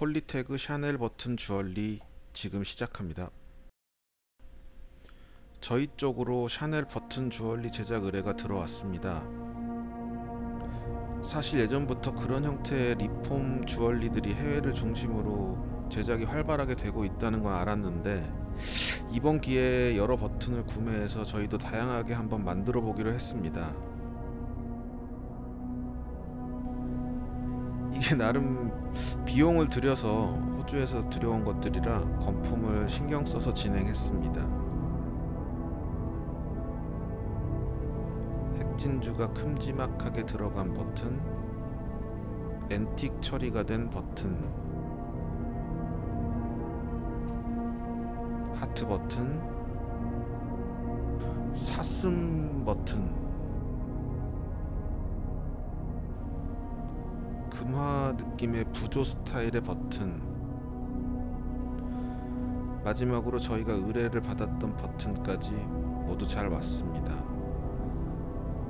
폴리태그 샤넬 버튼 주얼리 지금 시작합니다. 저희 쪽으로 샤넬 버튼 주얼리 제작 의뢰가 들어왔습니다. 사실 예전부터 그런 형태의 리폼 주얼리들이 해외를 중심으로 제작이 활발하게 되고 있다는 건 알았는데 이번 기회에 여러 버튼을 구매해서 저희도 다양하게 한번 만들어 보기로 했습니다. 이게 나름 비용을 들여서 호주에서 들여온 것들이라 건품을 신경 써서 진행했습니다. 핵진주가 큼지막하게 들어간 버튼, 앤틱 처리가 된 버튼, 하트 버튼, 사슴 버튼, 금화 느낌의 부조 스타일의 버튼. 마지막으로 저희가 의뢰를 받았던 버튼까지 모두 잘 왔습니다.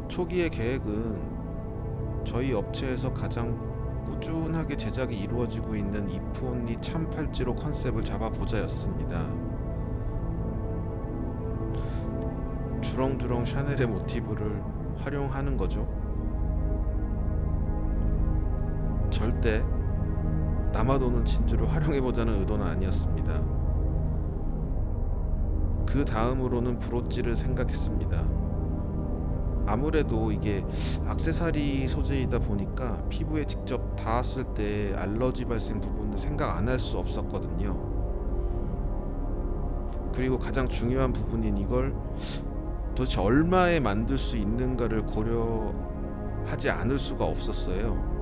초기의 계획은 저희 업체에서 가장 꾸준하게 제작이 이루어지고 있는 이프온리 참팔찌로 컨셉을 잡아보자 였습니다. 주렁주렁 샤넬의 모티브를 활용하는 거죠 절대 남아도는 진주를 활용해보자는 의도는 아니었습니다. 그 다음으로는 브로찌를 생각했습니다. 아무래도 이게 악세사리 소재이다 보니까 피부에 직접 닿았을 때 알러지 발생 부분을 생각 안 할 수 없었거든요. 그리고 가장 중요한 부분인 이걸 도대체 얼마에 만들 수 있는가를 고려하지 않을 수가 없었어요.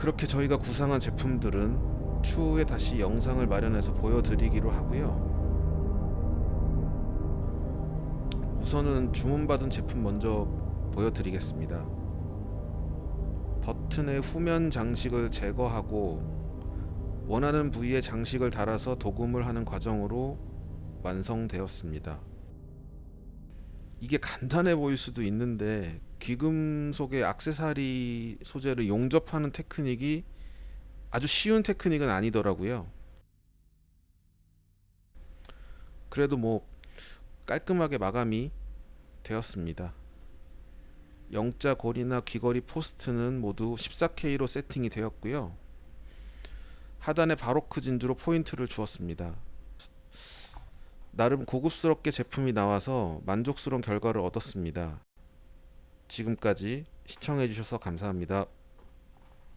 그렇게 저희가 구상한 제품들은 추후에 다시 영상을 마련해서 보여드리기로 하고요. 우선은 주문받은 제품 먼저 보여드리겠습니다. 버튼의 후면 장식을 제거하고 원하는 부위에 장식을 달아서 도금을 하는 과정으로 완성되었습니다 이게 간단해 보일 수도 있는데 귀금속의 악세사리 소재를 용접하는 테크닉이 아주 쉬운 테크닉은 아니더라고요. 그래도 뭐 깔끔하게 마감이 되었습니다. 영자 고리나 귀걸이 포스트는 모두 14K로 세팅이 되었고요. 하단에 바로크 진주로 포인트를 주었습니다 나름 고급스럽게 제품이 나와서 만족스러운 결과를 얻었습니다. 지금까지 시청해주셔서 감사합니다.